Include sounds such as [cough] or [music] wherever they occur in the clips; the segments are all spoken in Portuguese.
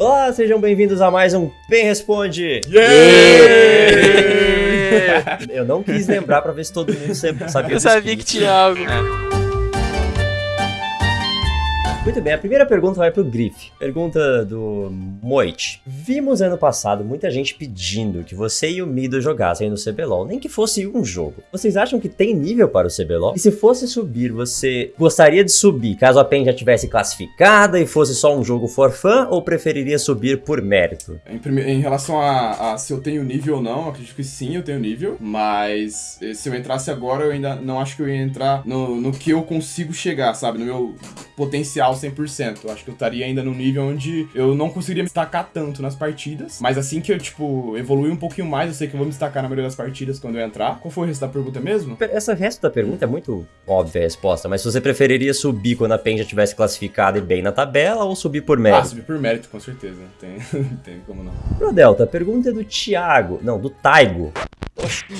Olá, sejam bem-vindos a mais um Bem Responde! Yeah! Eu não quis lembrar pra ver se todo mundo sabia Eu sabia que tinha algo. Muito bem, a primeira pergunta vai pro Griff. Pergunta do Moit. Vimos ano passado muita gente pedindo que você e o Mido jogassem no CBLOL, nem que fosse um jogo. Vocês acham que tem nível para o CBLOL? E se fosse subir, você gostaria de subir caso a PEN já tivesse classificada e fosse só um jogo for fun ou preferiria subir por mérito? Em, em relação a, a se eu tenho nível ou não, acredito que sim, eu tenho nível. Mas eh, se eu entrasse agora, eu ainda não acho que eu ia entrar no, no que eu consigo chegar, sabe? No meu potencial 100%. Eu acho que eu estaria ainda no nível onde eu não conseguiria me destacar tanto nas partidas. Mas assim que eu, tipo, evoluir um pouquinho mais, eu sei que eu vou me destacar na maioria das partidas quando eu entrar. Qual foi o resto da pergunta mesmo? Essa resto da pergunta é muito óbvia a resposta, mas se você preferiria subir quando a PEN já tivesse classificada e bem na tabela ou subir por Ah, mérito? subir por mérito, com certeza. Tem, [laughs] tem como não. Pro Delta, a pergunta é do Thiago, não, do Taigo.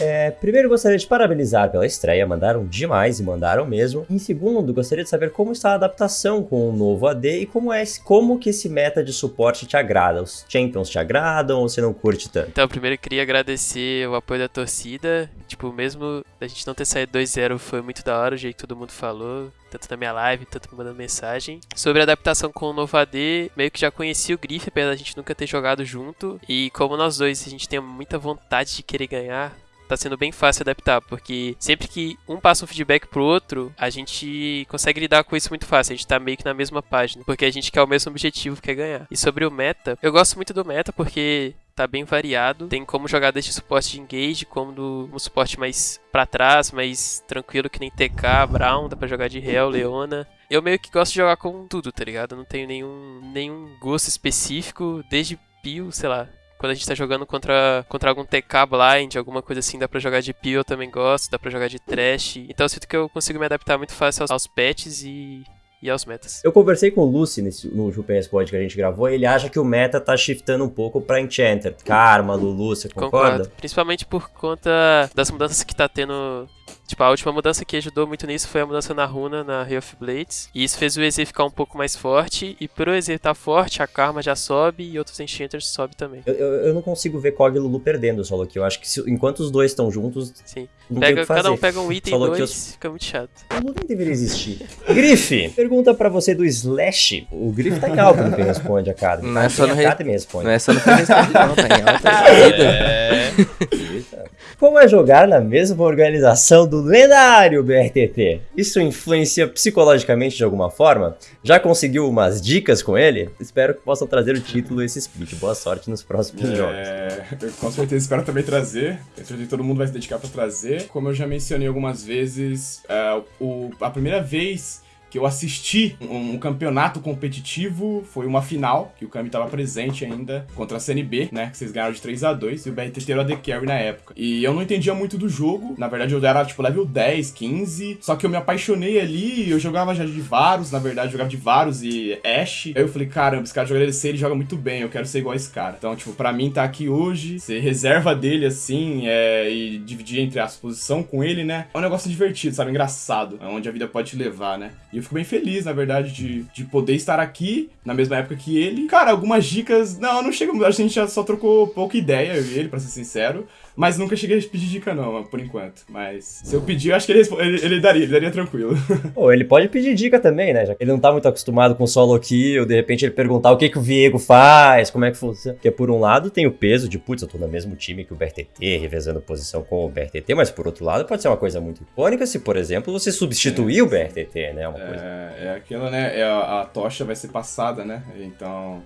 É, primeiro gostaria de parabenizar pela estreia, mandaram demais e mandaram mesmo. Em segundo, gostaria de saber como está a adaptação com o novo AD e como é como que esse meta de suporte te agrada. Os champions te agradam ou você não curte tanto? Então, primeiro queria agradecer o apoio da torcida. Tipo, mesmo a gente não ter saído 2-0, foi muito da hora o jeito que todo mundo falou. Tanto na minha live, tanto me mandando mensagem. Sobre a adaptação com o novo AD, meio que já conheci o Griff, apesar da gente nunca ter jogado junto. E como nós dois, a gente tem muita vontade de querer ganhar, tá sendo bem fácil adaptar, porque sempre que um passa um feedback pro outro, a gente consegue lidar com isso muito fácil. A gente tá meio que na mesma página, porque a gente quer o mesmo objetivo, que é ganhar. E sobre o meta, eu gosto muito do meta porque tá bem variado. Tem como jogar desde suporte de engage, como do um suporte mais pra trás, mais tranquilo que nem TK, Brown, dá pra jogar de Hell, Leona. Eu meio que gosto de jogar com tudo, tá ligado? Não tenho nenhum, nenhum gosto específico, desde Pio, sei lá, quando a gente tá jogando contra, contra algum TK blind, alguma coisa assim, dá pra jogar de peel, eu também gosto, dá pra jogar de trash. Então eu sinto que eu consigo me adaptar muito fácil aos, aos patches e, e aos metas. Eu conversei com o Lucy nesse, no Jupen Spot que a gente gravou e ele acha que o meta tá shiftando um pouco pra Enchanter. Karma, Lulu, você concorda? Concordo. Principalmente por conta das mudanças que tá tendo. Tipo, a última mudança que ajudou muito nisso foi a mudança na runa, na Ray of Blades. E isso fez o EZ ficar um pouco mais forte. E por o EZ estar forte, a Karma já sobe e outros Enchanters sobe também. Eu, eu, eu não consigo ver Kog e Lulu perdendo o solo kill. Eu acho que se- enquanto os dois estão juntos, Sim. não tem o Pega, que fazer. cada um pega um item Solo dois, kills- fica muito chato. O Lulu nem deveria existir. Griff, pergunta pra você do Slash. O Griff tá em alta no Quem Responde, Academy. Não é só no re- Academy responde. Não é só no Responde, não, tá em alta [laughs] vida. Eita. Como é jogar na mesma organização do lendário BRTT? Isso influencia psicologicamente de alguma forma? Já conseguiu umas dicas com ele? Espero que possam trazer o título e esse split. Boa sorte nos próximos jogos. É, eu com certeza espero também trazer. Tenho certeza que todo mundo vai se dedicar pra trazer. Como eu já mencionei algumas vezes, é, o- a primeira vez que eu assisti um, um campeonato competitivo foi uma final, que o Kami tava presente ainda, contra a CNB, né? Que vocês ganharam de 3 a 2 e o BRTT era a Carry na época. E eu não entendia muito do jogo. Na verdade, eu era tipo level 10, 15. Só que eu me apaixonei ali. Eu jogava já de Varus, na verdade, jogava de Varus e Ashe. Aí eu falei, caramba, esse cara joga DLC, ele joga muito bem. Eu quero ser igual a esse cara. Então, tipo, pra mim tá aqui hoje, ser reserva dele assim, é, e dividir entre as posição com ele, né? É um negócio divertido, sabe? Engraçado. É onde a vida pode te levar, né? E eu fico bem feliz, na verdade, de, de poder estar aqui na mesma época que ele. Cara, algumas dicas. Não, não chega. A gente já só trocou pouca ideia, eu e ele, pra ser sincero. Mas nunca cheguei a pedir dica, não, por enquanto. Mas se eu pedir, eu acho que ele, ele, ele daria, ele daria tranquilo. [laughs] Pô, ele pode pedir dica também, né? Já que ele não tá muito acostumado com solo kill, de repente ele perguntar o que, que o Viego faz, como é que funciona. Porque por um lado tem o peso de, putz, eu tô no mesmo time que o BRTT, revezando posição com o BRTT, mas por outro lado pode ser uma coisa muito icônica se, por exemplo, você substituir o BRTT, né? Uma coisa. É, é aquilo, né? É a, a tocha vai ser passada, né? Então.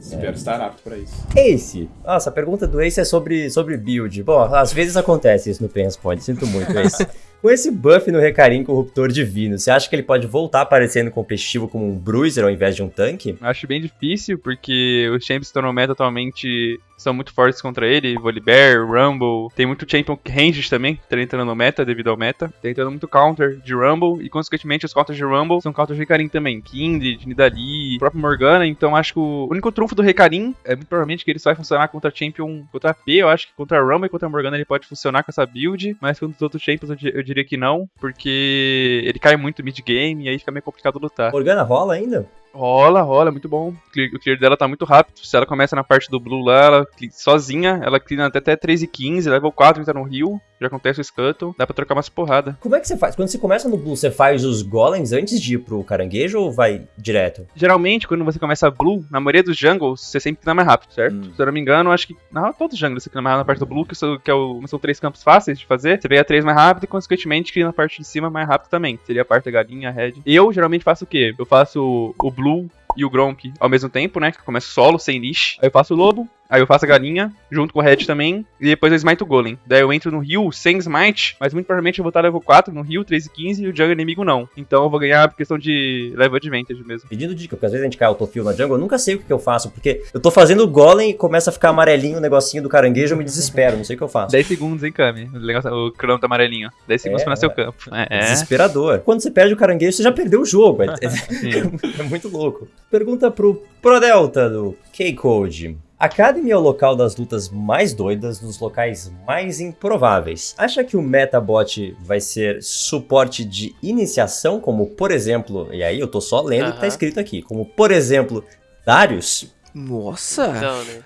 Espero estar apto pra isso. Ace. Nossa, a pergunta do Ace é sobre, sobre build. Bom, às vezes acontece isso no Pen Responde, sinto muito, Ace. [laughs] Com esse buff no Recarim Corruptor Divino, você acha que ele pode voltar aparecendo competitivo como um bruiser ao invés de um tanque? Acho bem difícil, porque os champions que estão no meta atualmente são muito fortes contra ele. Volibear, Rumble. Tem muito champion ranged também, tá entrando no meta devido ao meta. Tá entrando muito counter de Rumble. E consequentemente os counters de Rumble são counters de Recarim também. Kindred, Nidalee, próprio Morgana. Então acho que o único trunfo do Recarim é muito provavelmente que ele só vai funcionar contra champion, contra AP. Eu acho que contra Rumble e contra Morgana ele pode funcionar com essa build. Mas contra os outros champions eu, di- eu diria que não. Porque ele cai muito mid game e aí fica meio complicado lutar. Morgana rola ainda? Rola, rola, muito bom. O clear, dela tá muito rápido. Se ela começa na parte do blue lá, ela sozinha, ela clean até, até 3 e 15, level 4 entra no rio, já acontece o scuttle, dá pra trocar umas porrada. Como é que você faz? Quando você começa no Blue, você faz os golems antes de ir pro caranguejo ou vai direto? Geralmente, quando você começa blue, na maioria dos jungles, você sempre clean mais rápido, certo? Hum. Se eu não me engano, acho que na todos os jungles você clean mais rápido na parte do blue, que, são- que é o- são três campos fáceis de fazer. Você pega três mais rápido e, consequentemente, clean na parte de cima mais rápido também. Seria a parte da galinha, a red. Eu, geralmente, faço o quê? Eu faço o blue e o Gronk ao mesmo tempo, né? Que começa solo, sem niche. Aí eu faço o lobo, aí eu faço a galinha, junto com o red também, e depois eu smite o golem. Daí eu entro no rio sem smite, mas muito provavelmente eu vou estar level 4 no rio, 3 e 15, e o jungle inimigo não. Então eu vou ganhar por questão de level advantage mesmo. Pedindo dica, porque às vezes a gente cai autofill na jungle, eu nunca sei o que, eu faço, porque eu tô fazendo o golem e começa a ficar amarelinho o negocinho do caranguejo, eu me desespero, não sei o que eu faço. 10 segundos, hein, Kami? O, o crono tá amarelinho. 10 segundos É, pra nascer o campo. É, é. Desesperador. Quando você perde o caranguejo, você já perdeu o jogo. É, é- [laughs] [laughs] é muito louco. Pergunta pro Prodelta do K-Code. Academy é o local das lutas mais doidas nos locais mais improváveis. Acha que o Metabot vai ser suporte de iniciação, como por exemplo, e aí eu tô só lendo o que tá escrito aqui, como por exemplo, Darius? Nossa! Então, né?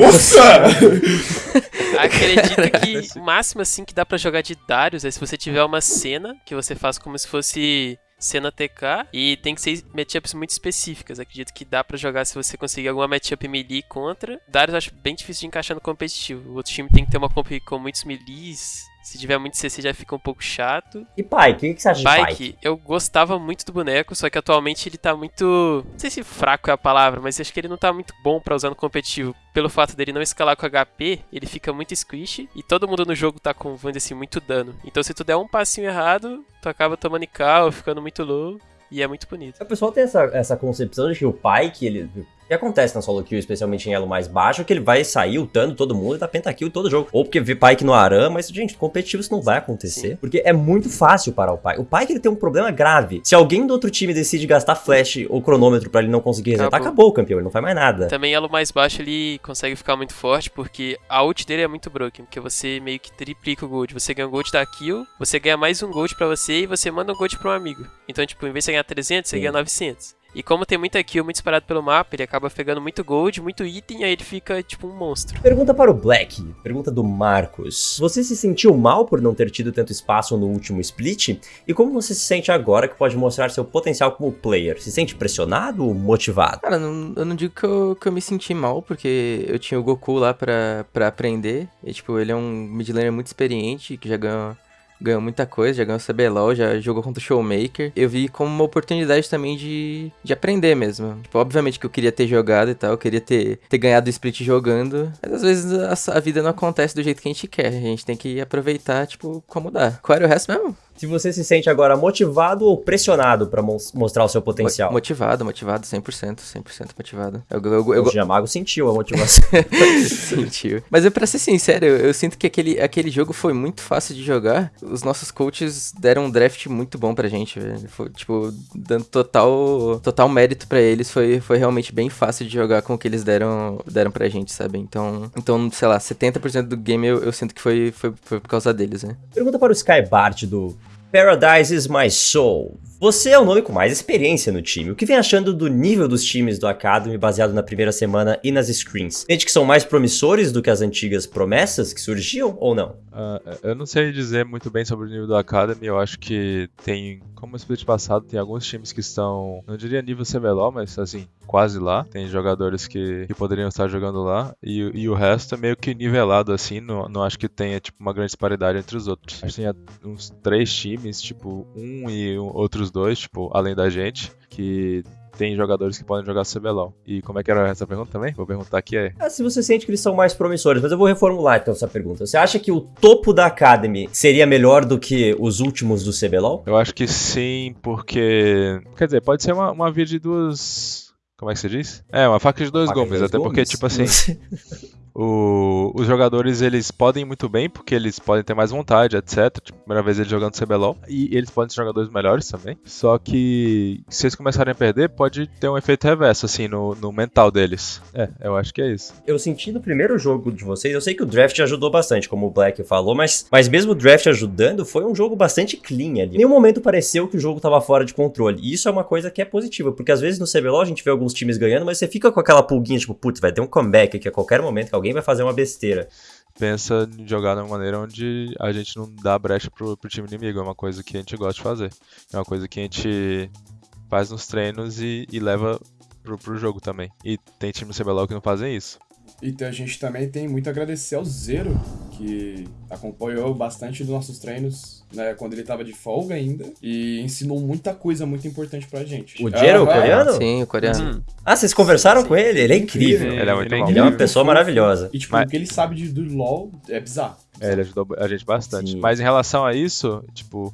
Nossa! [laughs] Acredito que o máximo assim que dá pra jogar de Darius é se você tiver uma cena que você faz como se fosse cena TK e tem que ser matchups muito específicas. Acredito que dá pra jogar se você conseguir alguma matchup melee contra. Darius eu acho bem difícil de encaixar no competitivo. O outro time tem que ter uma comp com muitos melees. Se tiver muito CC já fica um pouco chato. E Pike? O que que você acha de Pike? Pike, eu gostava muito do boneco, só que atualmente ele tá muito. Não sei se fraco é a palavra, mas acho que ele não tá muito bom pra usar no competitivo. Pelo fato dele não escalar com HP, ele fica muito squish e todo mundo no jogo tá com, vamos assim, muito dano. Então se tu der um passinho errado, tu acaba tomando cal, ficando muito low. E é muito bonito. O pessoal tem essa, essa concepção de que o Pike, ele. O que acontece na solo kill, especialmente em elo mais baixo, é que ele vai sair ultando todo mundo e dar pentakill todo jogo. Ou porque vê Pike no Aram, mas, gente, competitivo isso não vai acontecer. Sim. Porque é muito fácil parar o Pike. O Pike ele tem um problema grave. Se alguém do outro time decide gastar flash ou cronômetro pra ele não conseguir resetar, Acabou. acabou o campeão, ele não faz mais nada. Também elo mais baixo ele consegue ficar muito forte, porque a ult dele é muito broken, porque você meio que triplica o gold. Você ganha um gold da kill, você ganha mais um gold pra você e você manda um gold pra um amigo. Então, tipo, em vez de você ganhar 300, você Sim. ganha 900. E como tem muita kill, muito disparado pelo mapa, ele acaba pegando muito gold, muito item, aí ele fica tipo um monstro. Pergunta para o Black, pergunta do Marcos. Você se sentiu mal por não ter tido tanto espaço no último split? E como você se sente agora que pode mostrar seu potencial como player? Se sente pressionado ou motivado? Cara, não- eu não digo que eu, que eu me senti mal, porque eu tinha o Goku lá pra, pra aprender. E, tipo, ele é um mid laner muito experiente, que já ganhou, ganhou muita coisa, já ganhou CBLOL, já jogou contra o Showmaker. Eu vi como uma oportunidade também de, de aprender mesmo. Tipo, obviamente que eu queria ter jogado e tal, eu queria ter, ter ganhado o split jogando. Mas às vezes a, a vida não acontece do jeito que a gente quer. A gente tem que aproveitar, tipo, como dá. Qual era o resto mesmo? Se você se sente agora motivado ou pressionado pra mos- mostrar o seu potencial? Mo- Motivado, motivado, 100%, 100% motivado. Eu, eu, eu, O Giamago sentiu a motivação. [laughs] Sentiu. Mas eu, pra ser sincero, eu, eu sinto que aquele, aquele jogo foi muito fácil de jogar. Os nossos coaches deram um draft muito bom pra gente, velho. Foi, tipo, dando total, total mérito pra eles. Foi, foi realmente bem fácil de jogar com o que eles deram, deram pra gente, sabe? Então, então sei lá, 70% do game eu, eu sinto que foi, foi, foi por causa deles, né? Pergunta para o Skybart do Paradise is My Soul. Você é o nome com mais experiência no time. O que vem achando do nível dos times do Academy baseado na primeira semana e nas screens? Sente que são mais promissores do que as antigas promessas que surgiam ou não? Ah, eu não sei dizer muito bem sobre o nível do Academy. Eu acho que tem, como o split passado, tem alguns times que estão, não diria nível CBLOL, mas assim, quase lá. Tem jogadores que, que poderiam estar jogando lá. E, e o resto é meio que nivelado assim. Não, não acho que tenha tipo, uma grande disparidade entre os outros. Acho que tem uns três times, tipo, um e outros dois, tipo, além da gente, que tem jogadores que podem jogar CBLOL. E como é que era essa pergunta também? Vou perguntar aqui é. Ah, se você sente que eles são mais promissores, mas eu vou reformular então essa pergunta. Você acha que o topo da Academy seria melhor do que os últimos do CBLOL? Eu acho que sim, porque. Quer dizer, pode ser uma, uma via de duas. Como é que você diz? É, uma faca de dois Faca de dois até porque, tipo assim, [laughs] O- os jogadores eles podem ir muito bem porque eles podem ter mais vontade, etc. Tipo, primeira vez eles jogando CBLOL. E eles podem ser jogadores melhores também. Só que se eles começarem a perder, pode ter um efeito reverso, assim, no, no mental deles. É, eu acho que é isso. Eu senti no primeiro jogo de vocês, eu sei que o draft ajudou bastante, como o Black falou, mas, mas mesmo o draft ajudando, foi um jogo bastante clean ali. Em nenhum momento pareceu que o jogo tava fora de controle. E isso é uma coisa que é positiva, porque às vezes no CBLOL a gente vê alguns times ganhando, mas você fica com aquela pulguinha, tipo, putz, vai ter um comeback aqui a qualquer momento que alguém vai fazer uma besteira. Pensa em jogar de uma maneira onde a gente não dá brecha pro, pro time inimigo. É uma coisa que a gente gosta de fazer. É uma coisa que a gente faz nos treinos e, e leva pro, pro jogo também. E tem time no CBLOL que não fazem isso. Então a gente também tem muito a agradecer ao Zero, que acompanhou bastante dos nossos treinos, né, quando ele tava de folga ainda, e ensinou muita coisa muito importante pra gente. O Jero, o Aham. coreano? Sim, o coreano. Hum, Ah, vocês conversaram com ele? Ele é incrível. Ele é muito bom. Ele é uma pessoa maravilhosa. E tipo, Mas- o que ele sabe de, do LoL é bizarro. É, ele ajudou a gente bastante. Sim. Mas em relação a isso, tipo,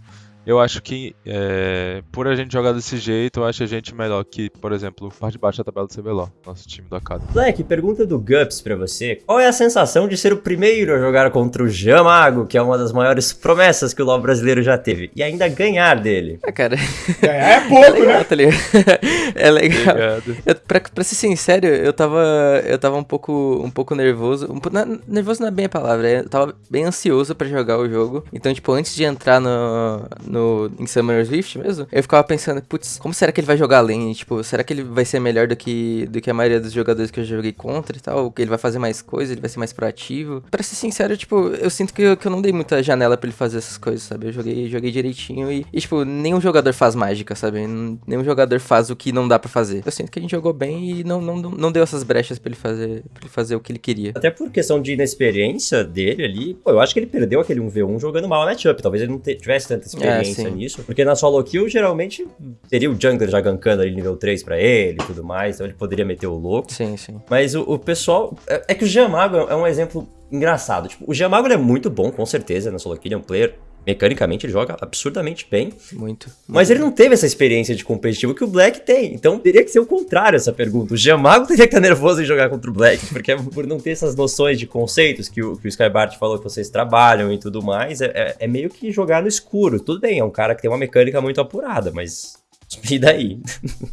eu acho que é, por a gente jogar desse jeito, eu acho a gente melhor que, por exemplo, parte de baixo da tabela do CBLOL, nosso time do Academy. Black, pergunta do Gups pra você. Qual é a sensação de ser o primeiro a jogar contra o Jamago, que é uma das maiores promessas que o LoL brasileiro já teve, e ainda ganhar dele? Ah, cara, Ganhar é [laughs] é pouco, legal, né? tá ligado? [laughs] é legal. Obrigado. Eu, pra, pra ser sincero, eu tava, eu tava um pouco, um pouco nervoso. Um, na- nervoso não é bem a palavra, eu tava bem ansioso pra jogar o jogo. Então, tipo, antes de entrar no, no em Summer's Rift mesmo, eu ficava pensando, putz, como será que ele vai jogar lane? Tipo, será que ele vai ser melhor do que, do que a maioria dos jogadores que eu joguei contra e tal? Que ele vai fazer mais coisas, ele vai ser mais proativo? Pra ser sincero, tipo, eu sinto que eu, que eu não dei muita janela pra ele fazer essas coisas, sabe? Eu joguei, joguei direitinho e, e, tipo, nenhum jogador faz mágica, sabe? Nenhum jogador faz o que não dá pra fazer. Eu sinto que a gente jogou bem e não, não, não deu essas brechas pra ele fazer, pra ele fazer o que ele queria. Até por questão de inexperiência dele ali, pô, eu acho que ele perdeu aquele 1v1 jogando mal a matchup. Talvez ele não tivesse tanta experiência sim. nisso. Porque na solo kill, geralmente, teria o jungler já gankando ali nível 3 pra ele e tudo mais. Então ele poderia meter o louco. Sim, sim. Mas o, o pessoal. É, é que o Giamago é um exemplo engraçado. Tipo, o Giamago ele é muito bom, com certeza, na solo kill. Ele é um player. Mecanicamente, ele joga absurdamente bem. Muito. Mas ele não teve essa experiência de competitivo que o Black tem. Então teria que ser o contrário essa pergunta. O Giamago teria que estar nervoso em jogar contra o Black, porque é por não ter essas noções de conceitos que o, que o Skybart falou que vocês trabalham e tudo mais, é, é- é meio que jogar no escuro. Tudo bem, é um cara que tem uma mecânica muito apurada, mas. [laughs] E daí?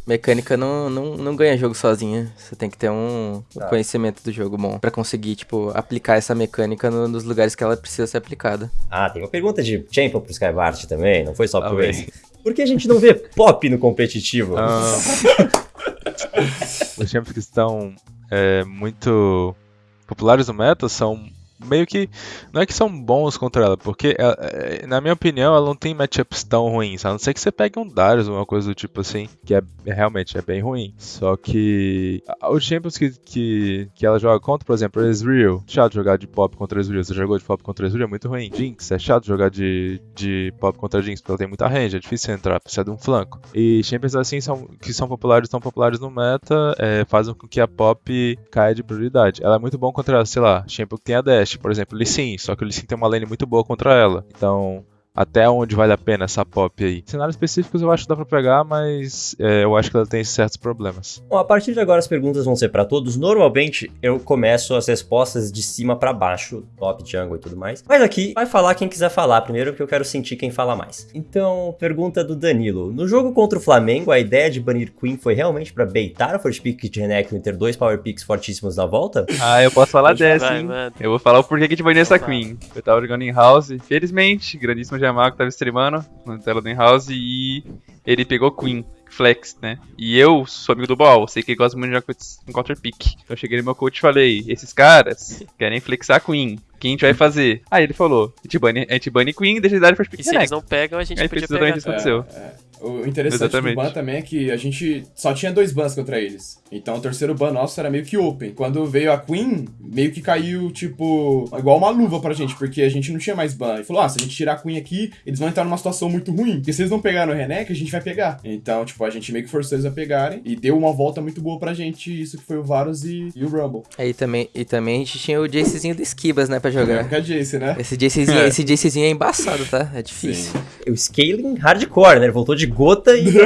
Mecânica não, não, não ganha jogo sozinha. Você tem que ter um, Tá. conhecimento do jogo bom pra conseguir, tipo, aplicar essa mecânica no- nos lugares que ela precisa ser aplicada. Ah, tem uma pergunta de Champion pro Skybart também, não foi só pro bem. Ace. Por que a gente não vê pop no competitivo? Ah, [laughs] os champions que estão é, muito populares no meta são meio que. Não é que são bons contra ela, porque, ela- é, na minha opinião, ela não tem matchups tão ruins. A não ser que você pegue um Darius ou uma coisa do tipo assim, que é é realmente é bem ruim. Só que. Os champions que, que, que ela joga contra, por exemplo, Ezreal. Chato jogar de pop contra Ezreal. Você jogou de pop contra Ezreal, é muito ruim. Jinx, é chato jogar de, de pop contra Jinx, porque ela tem muita range, é difícil entrar, precisa de um flanco. E champions assim são, que são populares, tão populares no meta, é, fazem com que a pop caia de prioridade. Ela é muito bom contra, sei lá, champion que tem a dash, por exemplo, Lee Sin, só que o Lee Sin tem uma lane muito boa contra ela. Então, até onde vale a pena essa pop aí? Cenários específicos eu acho que dá pra pegar, mas é, eu acho que ela tem certos problemas. Bom, a partir de agora as perguntas vão ser pra todos. Normalmente eu começo as respostas de cima pra baixo, top, jungle e tudo mais. Mas aqui vai falar quem quiser falar primeiro, porque eu quero sentir quem fala mais. Então, pergunta do Danilo. No jogo contra o Flamengo, a ideia de banir Queen foi realmente pra baitar o first pick de Renekton e ter dois power picks fortíssimos na volta? [laughs] Ah, eu posso falar dessa, hein? Eu vou falar o porquê que a gente baniu essa. Queen. Eu tava jogando em House, felizmente, grandíssimo Jamaco tava streamando na tela do House e ele pegou Queen. Flex, né? E eu sou amigo do Ball, sei que ele gosta muito de jogar com counter pick. Então eu cheguei no meu coach e falei: esses caras querem flexar Queen. O que a gente vai fazer? Aí ele falou: a gente bane, a gente bane Queen e deixa ele dar first pick E se eles não pegam, a gente Aí podia pegar. exatamente isso. aconteceu. É, é. O interessante Exatamente. do ban também é que a gente só tinha dois bans contra eles. Então o terceiro ban nosso era meio que open. Quando veio a Queen, meio que caiu, tipo, igual uma luva pra gente, porque a gente não tinha mais ban. E falou: ah, se a gente tirar a Queen aqui, eles vão entrar numa situação muito ruim. Porque se eles não pegaram o Renek, a gente vai pegar. Então, tipo, a gente meio que forçou eles a pegarem. E deu uma volta muito boa pra gente. Isso que foi o Varus e, e o Rumble. Aí também, e também a gente tinha o Jacezinho do Esquibas, né, pra jogar. Porque a Jace, né? Esse Jacezinho, [laughs] esse Jacezinho é embaçado, tá? É difícil. O scaling hardcore, né? Ele voltou de de gota e. [laughs]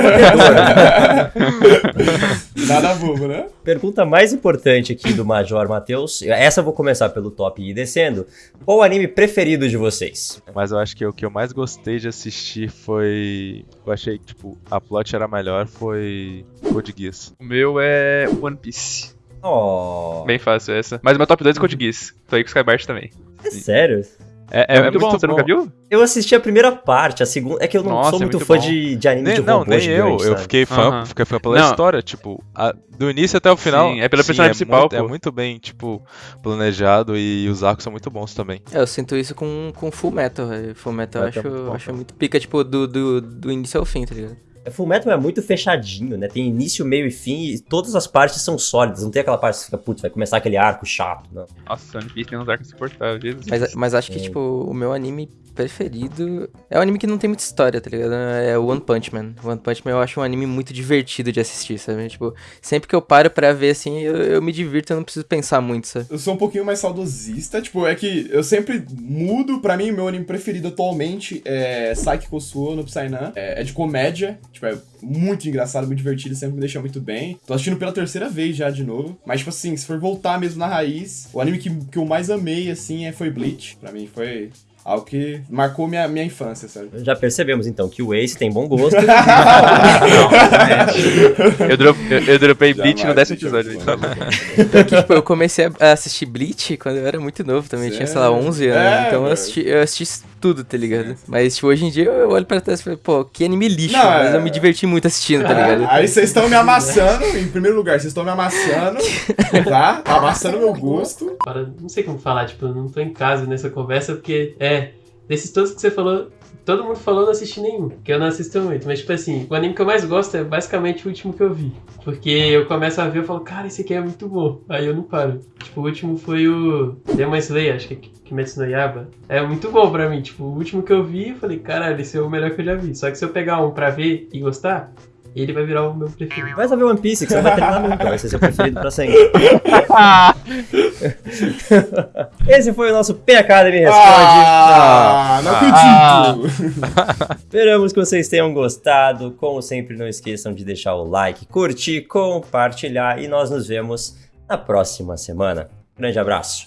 Nada bobo, né? Pergunta mais importante aqui do Major Matheus. Essa eu vou começar pelo top e ir descendo. Qual o anime preferido de vocês? Mas eu acho que o que eu mais gostei de assistir foi. Eu achei que, tipo, a plot era melhor, foi Code Geass. O meu é One Piece. Oh, Bem fácil essa. Mas o meu top 2 é Code Geass. Tô aí com o Skybart também. é sério? É, É, muito bom, você bom. nunca viu? Eu assisti a primeira parte, a segunda. É que eu não Nossa, sou é muito, muito fã bom. de, de anime Nem, de não, robô nem gigante, eu. Eu sabe? fiquei fã, fiquei fã pela Não. história, tipo, a- do início até o final. Sim, é pelo personagem principal, muito, É muito bem, tipo, planejado e os arcos são muito bons também. É, eu sinto isso com, com Full Metal, velho. Full Metal eu acho, é muito bom, acho muito pica, tipo, do, do, do início ao fim, tá ligado? É, Full Metal é muito fechadinho, né? Tem início, meio e fim e todas as partes são sólidas. Não tem aquela parte que você fica, putz, vai começar aquele arco chato, não. Nossa, One Piece tem uns arcos insuportáveis. Mas, mas acho que, Sim. tipo, o meu anime preferido é um anime que não tem muita história, tá ligado? É One Punch Man. One Punch Man eu acho um anime muito divertido de assistir, sabe? Tipo, sempre que eu paro pra ver, assim, eu, eu me divirto, eu não preciso pensar muito, sabe? Eu sou um pouquinho mais saudosista, tipo, é que eu sempre mudo, pra mim, meu anime preferido atualmente é Psycho Suo no Psynan. É, é de comédia, tipo, é muito engraçado, muito divertido, sempre me deixa muito bem. Tô assistindo pela terceira vez já, de novo. Mas, tipo assim, se for voltar mesmo na raiz, o anime que, que eu mais amei, assim, é, foi Bleach. Pra mim, foi algo que marcou minha, minha infância, sabe? Já percebemos então que o Ace tem bom gosto. [laughs] Eu, dro eu, eu dropei Bleach no décimo episódio. eu- então. Porque, tipo, eu comecei a- assistir Bleach quando eu era muito novo também. Eu tinha, sei lá, Sério? 11 anos. É, então eu assisti, eu assisti tudo, tá ligado? Mas, tipo, hoje em dia eu olho pra trás e falo, pô, que anime lixo. Não, mas é- eu me diverti muito assistindo, tá ligado? Aí vocês estão me amassando, em primeiro lugar, vocês estão me amassando, tá? Tá amassando meu gosto. Agora, não sei como falar, tipo, eu não tô em casa nessa conversa, porque, é, desses todos que você falou, todo mundo falou, eu não assisti nenhum, que eu não assisto muito. Mas, tipo assim, o anime que eu mais gosto é basicamente o último que eu vi. Porque eu começo a ver e falo, cara, esse aqui é muito bom. Aí eu não paro. Tipo, o último foi o Demon Slayer, acho que é Kimetsu no Yaba. É muito bom pra mim. Tipo, o último que eu vi, eu falei, caralho, esse é o melhor que eu já vi. Só que se eu pegar um pra ver e gostar, ele vai virar o meu preferido. Vai só ver One Piece, que você não vai terminar nunca, vai ser seu preferido pra sempre. [laughs] Esse foi o nosso P Academy Responde. Ah, não acredito. Esperamos que vocês tenham gostado. Como sempre, não esqueçam de deixar o like, curtir, compartilhar e nós nos vemos na próxima semana. Grande abraço.